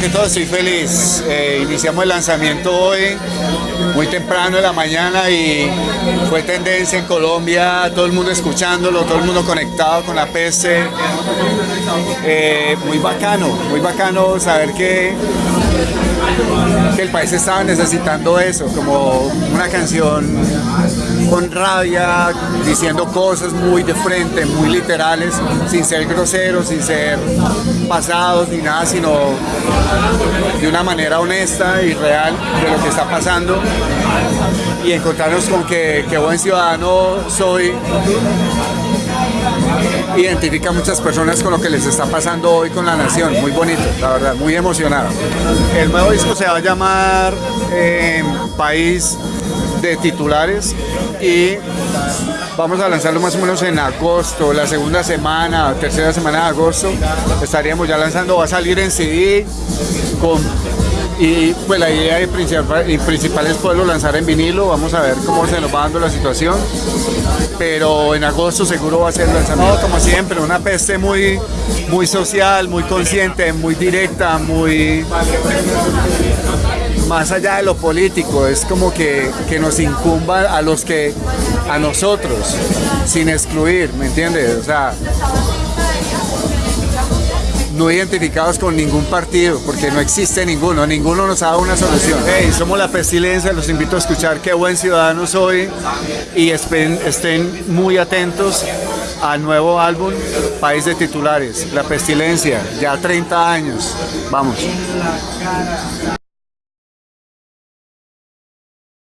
que todo estoy feliz. Eh, iniciamos el lanzamiento hoy, muy temprano en la mañana y fue tendencia en Colombia, todo el mundo escuchándolo, todo el mundo conectado con la PC. Eh, muy bacano, muy bacano saber que el país estaba necesitando eso, como una canción con rabia, diciendo cosas muy de frente, muy literales, sin ser groseros, sin ser pasados ni nada, sino de una manera honesta y real de lo que está pasando y encontrarnos con que, que buen ciudadano soy identifica a muchas personas con lo que les está pasando hoy con la nación. Muy bonito, la verdad, muy emocionado. El nuevo disco se va a llamar eh, País de titulares y vamos a lanzarlo más o menos en agosto, la segunda semana, tercera semana de agosto, estaríamos ya lanzando, va a salir en CD con y pues la idea principal, principal es poderlo lanzar en vinilo, vamos a ver cómo se nos va dando la situación, pero en agosto seguro va a ser lanzado como siempre, una peste muy, muy social, muy consciente, muy directa, muy más allá de lo político, es como que, que, nos incumba a los que, a nosotros, sin excluir, ¿me entiendes? O sea, no identificados con ningún partido, porque no existe ninguno, ninguno nos ha dado una solución. Hey, somos la pestilencia, los invito a escuchar qué buen ciudadano soy y estén, estén muy atentos al nuevo álbum País de Titulares, La Pestilencia, ya 30 años, vamos.